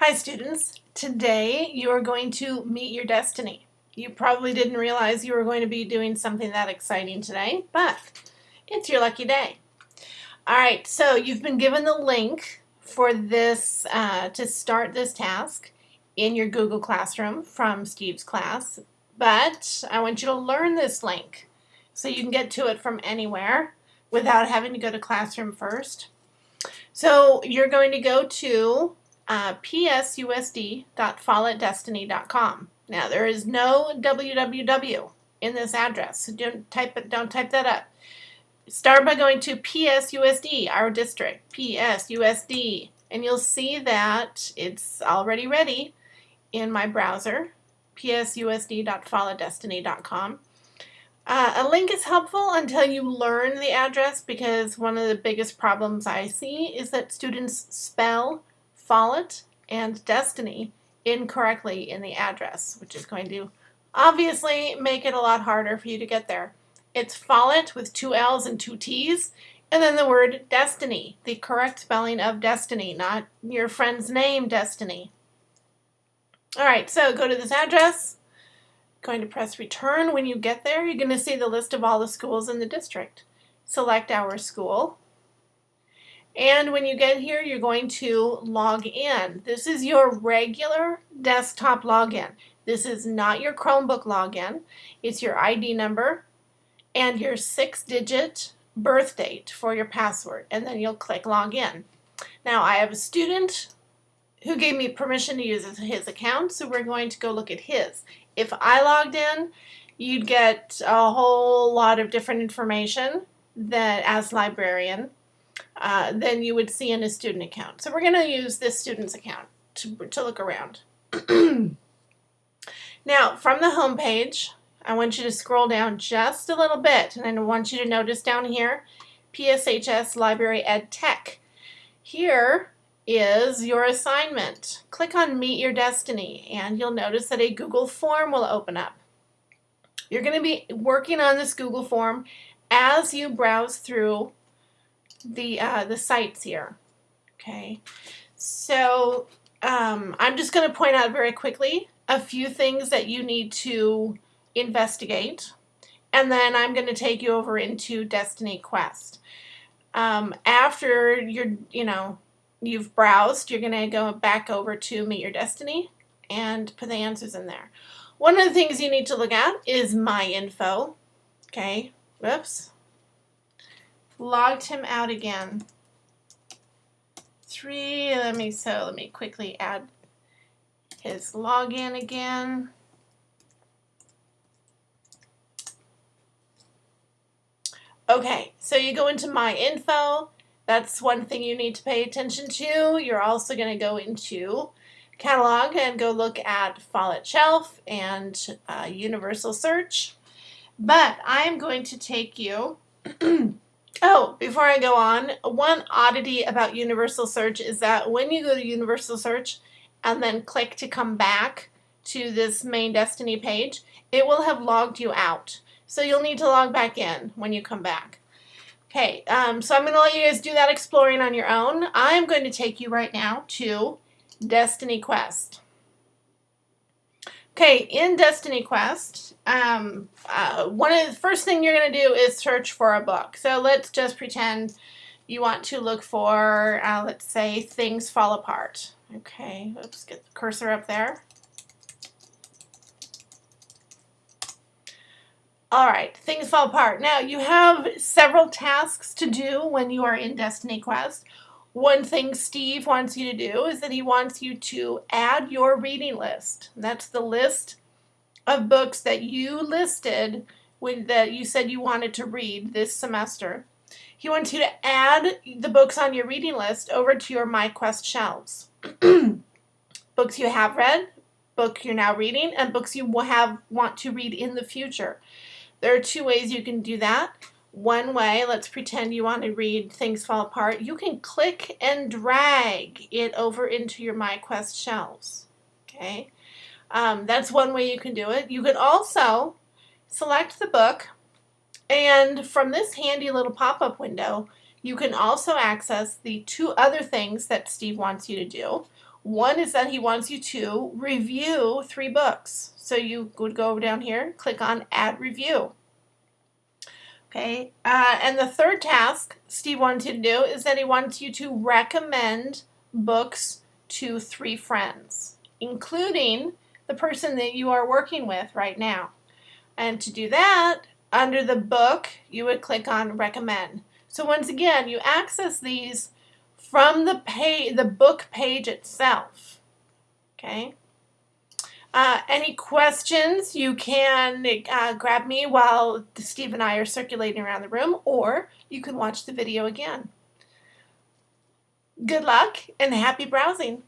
Hi students, today you are going to meet your destiny. You probably didn't realize you were going to be doing something that exciting today, but it's your lucky day. Alright, so you've been given the link for this, uh, to start this task in your Google Classroom from Steve's class, but I want you to learn this link so you can get to it from anywhere without having to go to Classroom first. So you're going to go to uh, psusd.follettdestiny.com. Now there is no www in this address, so don't type it. Don't type that up. Start by going to PSUSD, our district, PSUSD, and you'll see that it's already ready in my browser, psusd.follettdestiny.com. Uh, a link is helpful until you learn the address because one of the biggest problems I see is that students spell Follett and Destiny incorrectly in the address, which is going to obviously make it a lot harder for you to get there. It's Follett with two L's and two T's, and then the word Destiny, the correct spelling of Destiny, not your friend's name, Destiny. All right, so go to this address, going to press return. When you get there, you're going to see the list of all the schools in the district. Select our school. And when you get here, you're going to log in. This is your regular desktop login. This is not your Chromebook login. It's your ID number and your six-digit birth date for your password. And then you'll click login. Now, I have a student who gave me permission to use his account, so we're going to go look at his. If I logged in, you'd get a whole lot of different information that as librarian uh, than you would see in a student account. So we're going to use this student's account to, to look around. now, from the home page, I want you to scroll down just a little bit, and I want you to notice down here, PSHS Library Ed Tech. Here is your assignment. Click on Meet Your Destiny, and you'll notice that a Google form will open up. You're going to be working on this Google form as you browse through the, uh, the sites here. Okay, so um, I'm just going to point out very quickly a few things that you need to investigate, and then I'm going to take you over into Destiny Quest. Um, after you're, you know, you've browsed, you're going to go back over to Meet Your Destiny and put the answers in there. One of the things you need to look at is My Info. Okay, whoops logged him out again. Three, let me, so let me quickly add his login again. Okay, so you go into My Info. That's one thing you need to pay attention to. You're also going to go into Catalog and go look at Follett Shelf and uh, Universal Search. But I'm going to take you Oh, before I go on, one oddity about Universal Search is that when you go to Universal Search and then click to come back to this main Destiny page, it will have logged you out. So you'll need to log back in when you come back. Okay, um, so I'm going to let you guys do that exploring on your own. I'm going to take you right now to Destiny Quest. Okay, in Destiny Quest, um, uh, one of the first thing you're going to do is search for a book. So let's just pretend you want to look for, uh, let's say, Things Fall Apart. Okay, let's get the cursor up there. All right, things fall apart. Now, you have several tasks to do when you are in Destiny Quest. One thing Steve wants you to do is that he wants you to add your reading list. That's the list of books that you listed when that you said you wanted to read this semester. He wants you to add the books on your reading list over to your MyQuest shelves. books you have read, book you're now reading, and books you will have want to read in the future. There are two ways you can do that. One way, let's pretend you want to read Things Fall Apart, you can click and drag it over into your MyQuest shelves. Okay, um, that's one way you can do it. You can also select the book and from this handy little pop-up window, you can also access the two other things that Steve wants you to do. One is that he wants you to review three books. So you would go down here, click on Add Review. Okay, uh, and the third task Steve wants you to do is that he wants you to recommend books to three friends, including the person that you are working with right now. And to do that, under the book, you would click on Recommend. So once again, you access these from the page, the book page itself. Okay. Uh, any questions, you can uh, grab me while Steve and I are circulating around the room, or you can watch the video again. Good luck and happy browsing.